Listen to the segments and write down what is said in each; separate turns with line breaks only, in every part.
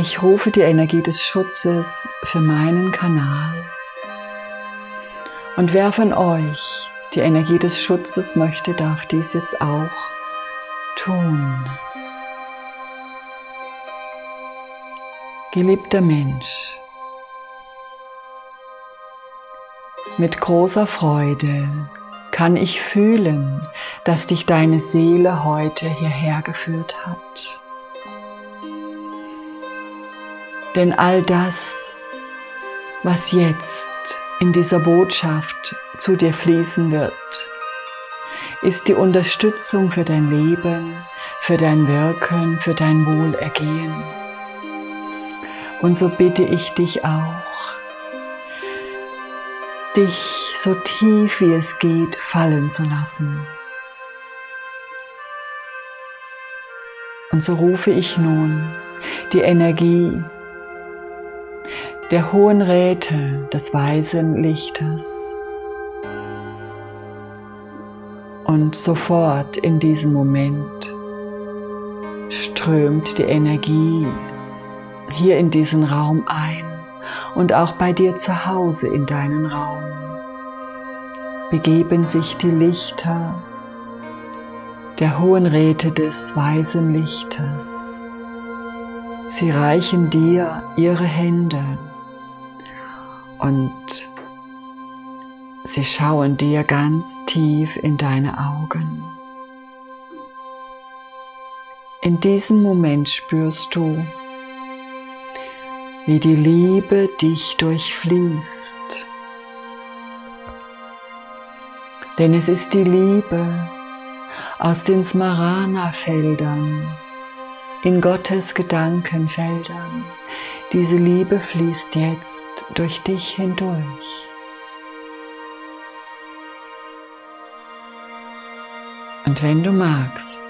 Ich rufe die Energie des Schutzes für meinen Kanal. Und wer von euch die Energie des Schutzes möchte, darf dies jetzt auch tun. Geliebter Mensch, mit großer Freude kann ich fühlen, dass dich deine Seele heute hierher geführt hat. Denn all das, was jetzt in dieser Botschaft zu dir fließen wird, ist die Unterstützung für dein Leben, für dein Wirken, für dein Wohlergehen. Und so bitte ich dich auch, dich so tief wie es geht fallen zu lassen. Und so rufe ich nun die Energie der hohen Räte des weisen Lichtes. Und sofort in diesem Moment strömt die Energie hier in diesen Raum ein und auch bei dir zu Hause in deinen Raum. Begeben sich die Lichter der hohen Räte des weisen Lichtes. Sie reichen dir ihre Hände und sie schauen dir ganz tief in deine Augen. In diesem Moment spürst du, wie die Liebe dich durchfließt. Denn es ist die Liebe aus den Smarana-Feldern, in Gottes Gedankenfeldern. Diese Liebe fließt jetzt durch dich hindurch. Und wenn du magst,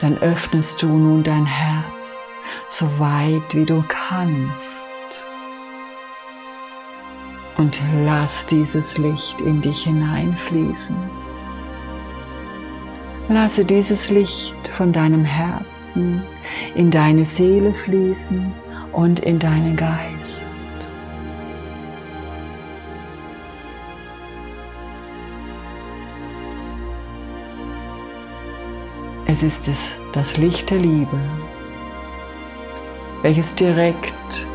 dann öffnest du nun dein Herz so weit wie du kannst und lass dieses Licht in dich hineinfließen. Lasse dieses Licht von deinem Herzen in deine Seele fließen und in deinen Geist. Es ist es, das Licht der Liebe, welches direkt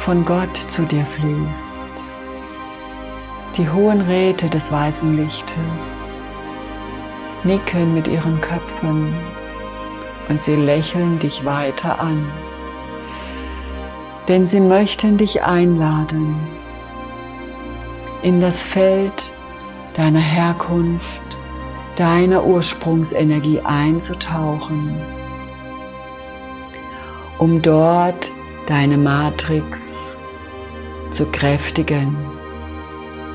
von Gott zu dir fließt. Die hohen Räte des weißen Lichtes nicken mit ihren Köpfen und sie lächeln dich weiter an. Denn sie möchten dich einladen, in das Feld deiner Herkunft, deiner Ursprungsenergie einzutauchen, um dort deine Matrix zu kräftigen,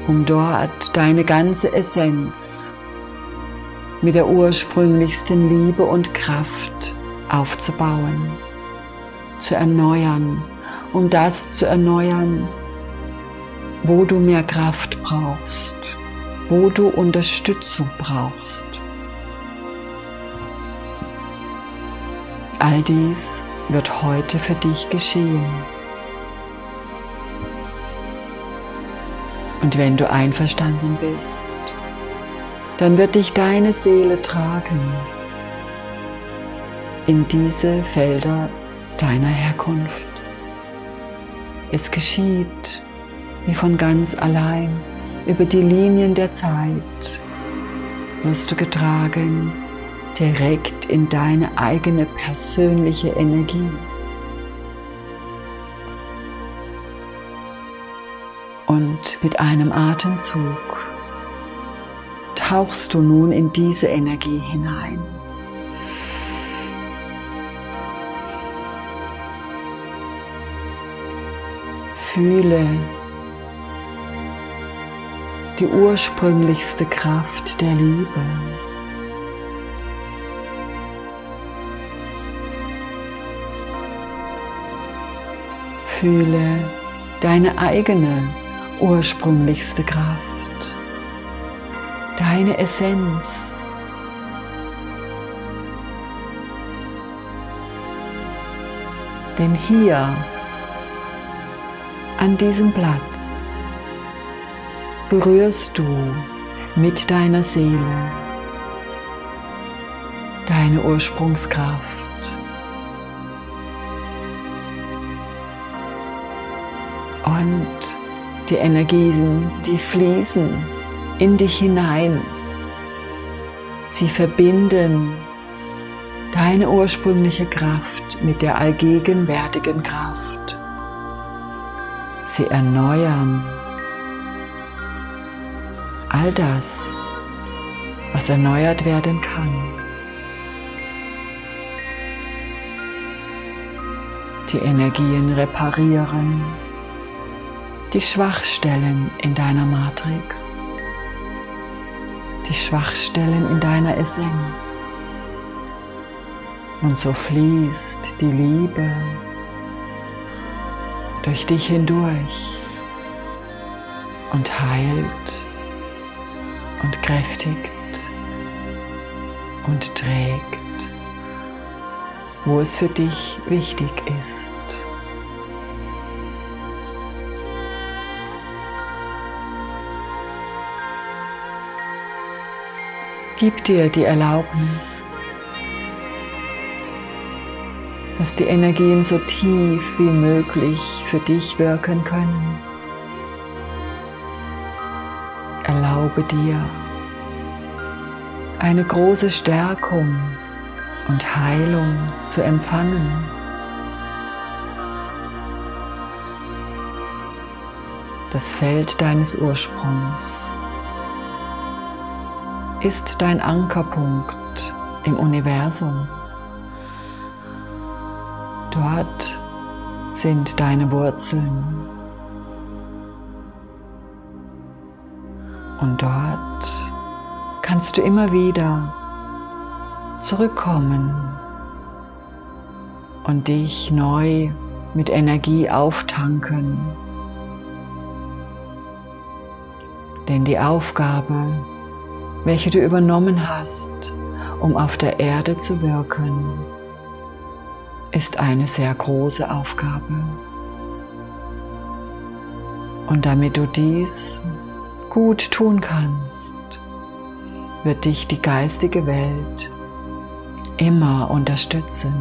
um dort deine ganze Essenz mit der ursprünglichsten Liebe und Kraft aufzubauen, zu erneuern, um das zu erneuern, wo du mehr Kraft brauchst, wo du Unterstützung brauchst. All dies wird heute für dich geschehen. Und wenn du einverstanden bist, dann wird dich deine Seele tragen in diese Felder deiner Herkunft. Es geschieht wie von ganz allein über die Linien der Zeit wirst du getragen direkt in deine eigene persönliche Energie. Und mit einem Atemzug tauchst du nun in diese Energie hinein. Fühle die ursprünglichste Kraft der Liebe. Fühle deine eigene ursprünglichste Kraft deine Essenz. Denn hier, an diesem Platz, berührst du mit deiner Seele deine Ursprungskraft. Und die Energien, die fließen in dich hinein. Sie verbinden deine ursprüngliche Kraft mit der allgegenwärtigen Kraft. Sie erneuern all das, was erneuert werden kann. Die Energien reparieren die Schwachstellen in deiner Matrix, die Schwachstellen in deiner Essenz. Und so fließt die Liebe durch dich hindurch und heilt und kräftigt und trägt, wo es für dich wichtig ist. Gib dir die Erlaubnis, dass die Energien so tief wie möglich für dich wirken können. Erlaube dir eine große Stärkung und Heilung zu empfangen. Das Feld deines Ursprungs ist dein Ankerpunkt im Universum. Dort sind deine Wurzeln. Und dort kannst du immer wieder zurückkommen und dich neu mit Energie auftanken. Denn die Aufgabe, welche du übernommen hast, um auf der Erde zu wirken, ist eine sehr große Aufgabe. Und damit du dies gut tun kannst, wird dich die geistige Welt immer unterstützen.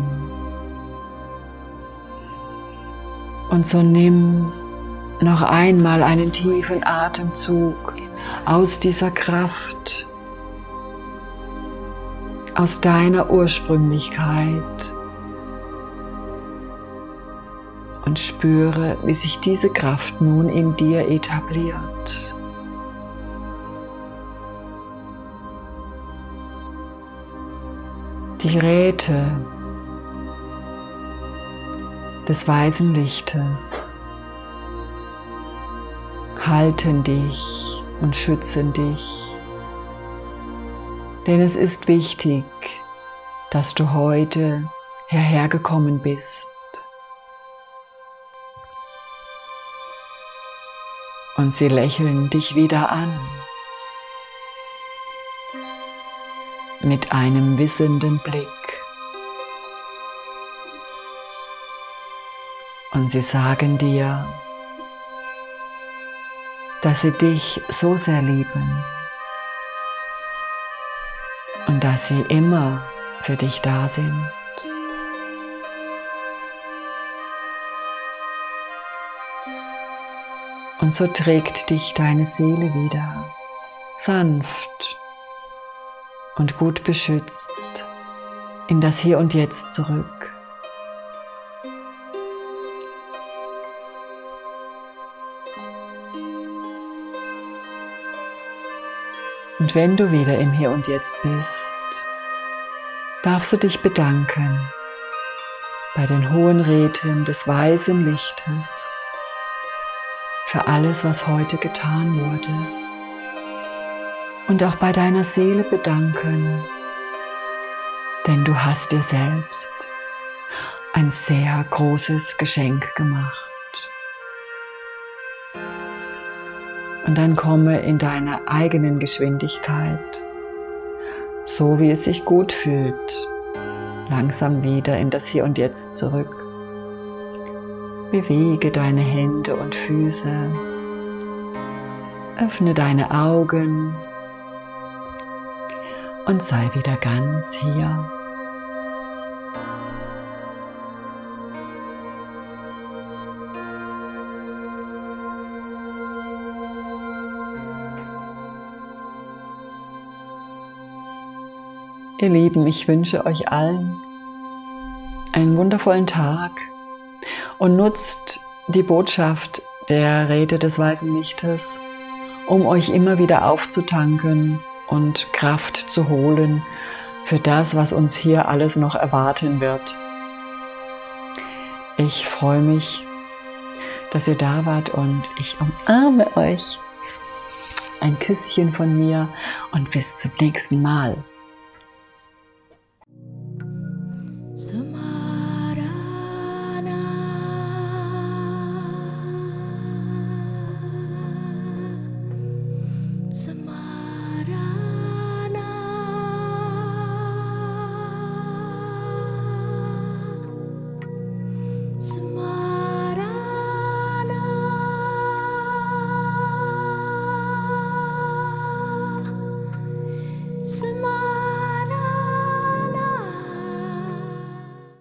Und so nimm noch einmal einen tiefen Atemzug aus dieser Kraft, aus deiner Ursprünglichkeit und spüre, wie sich diese Kraft nun in dir etabliert. Die Räte des weißen Lichtes halten dich und schützen dich. Denn es ist wichtig, dass du heute herhergekommen bist. Und sie lächeln dich wieder an mit einem wissenden Blick. Und sie sagen dir, dass sie dich so sehr lieben und dass sie immer für dich da sind. Und so trägt dich deine Seele wieder sanft und gut beschützt in das Hier und Jetzt zurück. Und wenn du wieder im Hier und Jetzt bist, darfst du dich bedanken bei den hohen Räten des weißen Lichtes für alles, was heute getan wurde. Und auch bei deiner Seele bedanken, denn du hast dir selbst ein sehr großes Geschenk gemacht. Und dann komme in deiner eigenen Geschwindigkeit, so wie es sich gut fühlt, langsam wieder in das Hier und Jetzt zurück. Bewege deine Hände und Füße. Öffne deine Augen und sei wieder ganz hier. Ihr Lieben, ich wünsche euch allen einen wundervollen Tag und nutzt die Botschaft der Rede des Weisen Lichtes, um euch immer wieder aufzutanken und Kraft zu holen für das, was uns hier alles noch erwarten wird. Ich freue mich, dass ihr da wart und ich umarme euch. Ein Küsschen von mir und bis zum nächsten Mal.